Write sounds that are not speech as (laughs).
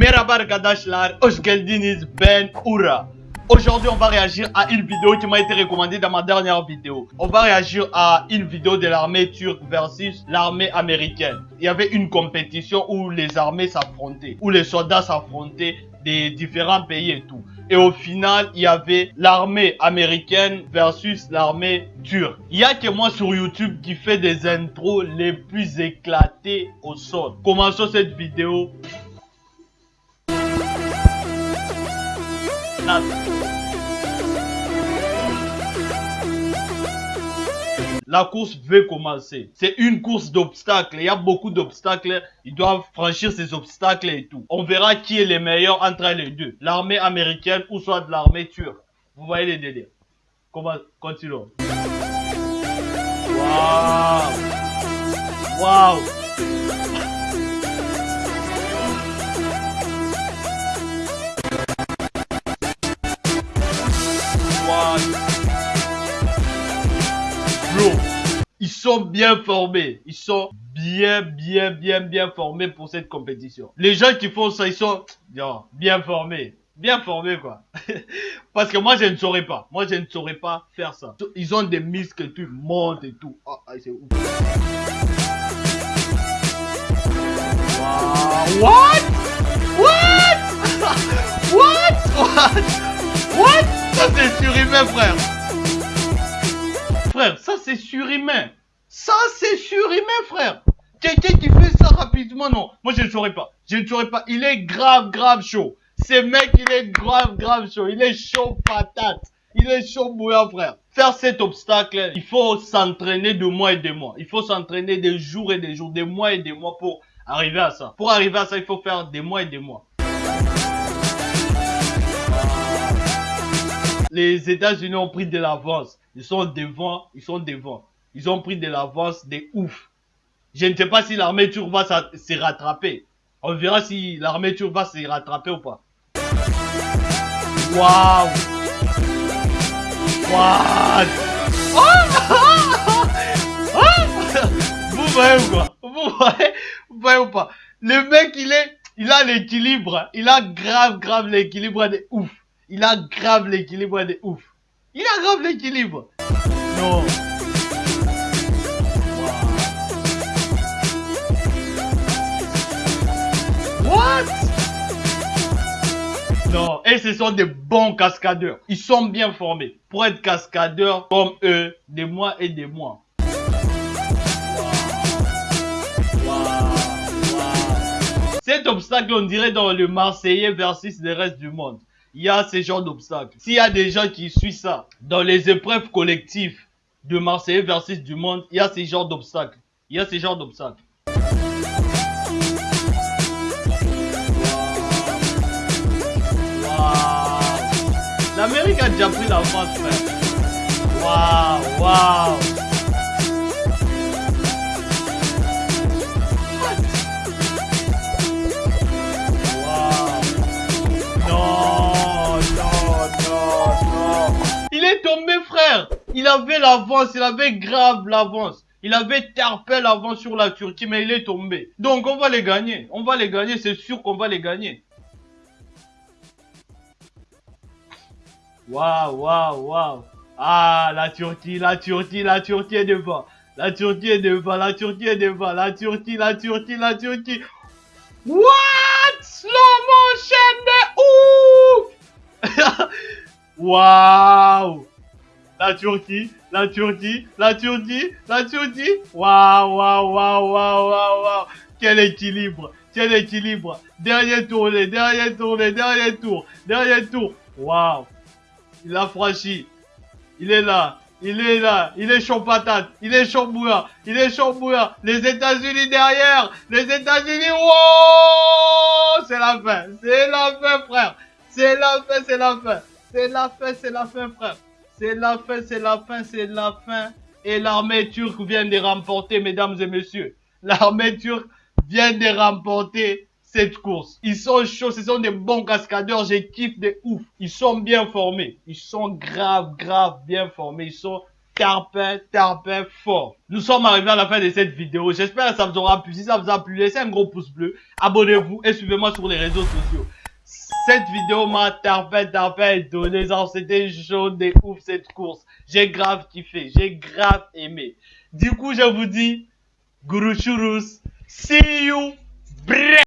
Merhaba arkadaşlar, hoş ben Oura. Aujourd'hui, on va réagir à une vidéo qui m'a été recommandée dans ma dernière vidéo. On va réagir à une vidéo de l'armée turque versus l'armée américaine. Il y avait une compétition où les armées s'affrontaient, où les soldats s'affrontaient des différents pays et tout. Et au final, il y avait l'armée américaine versus l'armée turque. Il y a que moi sur YouTube qui fait des intros les plus éclatées au sol. Commençons cette vidéo. La course veut commencer. C'est une course d'obstacles. Il y a beaucoup d'obstacles. Ils doivent franchir ces obstacles et tout. On verra qui est le meilleur entre les deux. L'armée américaine ou soit l'armée turque. Vous voyez les délires. Comment continuons. Waouh Waouh sont bien formés. Ils sont bien, bien, bien, bien formés pour cette compétition. Les gens qui font ça, ils sont bien formés. Bien formés, quoi. (laughs) Parce que moi, je ne saurais pas. Moi, je ne saurais pas faire ça. Ils ont des muscles tout, ils montent et tout. Oh, c'est ouf. Wow. What? What? (laughs) What? What? What? Ça, c'est surhumain, frère. Frère, ça, c'est surhumain. Ça, c'est surhumain, frère. Quelqu'un qui fait ça rapidement, non. Moi, je ne saurais pas. Je ne saurais pas. Il est grave, grave chaud. Ce mec, il est grave, grave chaud. Il est chaud patate. Il est chaud bouillant, frère. Faire cet obstacle, il faut s'entraîner de mois et de mois. Il faut s'entraîner des jours et des jours, des mois et des mois pour arriver à ça. Pour arriver à ça, il faut faire des mois et des mois. Les États-Unis ont pris de l'avance. Ils sont devant, ils sont devant. Ils ont pris de l'avance des ouf. Je ne sais pas si l'armée va se rattraper. On verra si l'armée va se rattraper ou pas. Waouh What Vous voyez ou quoi Vous voyez? Vous voyez ou pas? Le mec, il est... Il a l'équilibre. Il a grave, grave l'équilibre de ouf. Il a grave l'équilibre de ouf. Il a grave l'équilibre. Non. Non, et ce sont des bons cascadeurs. Ils sont bien formés. Pour être cascadeurs comme eux, des mois et des mois. Cet obstacle, on dirait dans le Marseillais versus le reste du monde. Il y a ce genre d'obstacles. S'il y a des gens qui suivent ça, dans les épreuves collectives de Marseillais versus du monde, il y a ce genre d'obstacles. Il y a ce genre d'obstacles. L'Amérique a déjà pris la France, frère. Waouh, waouh. Il est tombé, frère. Il avait l'avance, il avait grave l'avance. Il avait tarpé l'avance sur la Turquie, mais il est tombé. Donc, on va les gagner. On va les gagner, c'est sûr qu'on va les gagner. Waouh, waouh, waouh. Ah, la Turquie, la Turquie, la Turquie est devant. La Turquie est devant, la Turquie est devant. La Turquie, la Turquie, la Turquie. What? Slow motion de ouf! (laughs) Waouh La Turquie, la Turquie, la Turquie, la Turquie. Waouh, waouh, waouh, waouh, waouh. Quel équilibre, quel équilibre. Dernier tour, dernier tour, dernier tour, dernier tour. Waouh. Il a franchi. Il est là. Il est là. Il est chaud patate. Il est chaud bouillant. Il est chaud bouillant. Les États-Unis derrière. Les États-Unis. Wow C'est la fin. C'est la fin, frère. C'est la fin, c'est la fin. C'est la fin, c'est la fin, frère. C'est la fin, c'est la fin, c'est la fin. Et l'armée turque vient de remporter, mesdames et messieurs. L'armée turque vient de remporter cette course. Ils sont chauds, ce sont des bons cascadeurs, j'ai kiffe de ouf. Ils sont bien formés. Ils sont grave, grave bien formés. Ils sont tarpin, tarpin fort. Nous sommes arrivés à la fin de cette vidéo. J'espère que ça vous aura plu. Si ça vous a plu, laissez un gros pouce bleu. Abonnez-vous et suivez-moi sur les réseaux sociaux. Cette vidéo m'a tarpin, tarpin donné. C'était chaud des ouf cette course. J'ai grave kiffé. J'ai grave aimé. Du coup, je vous dis, Guru Churus. See you. Bref.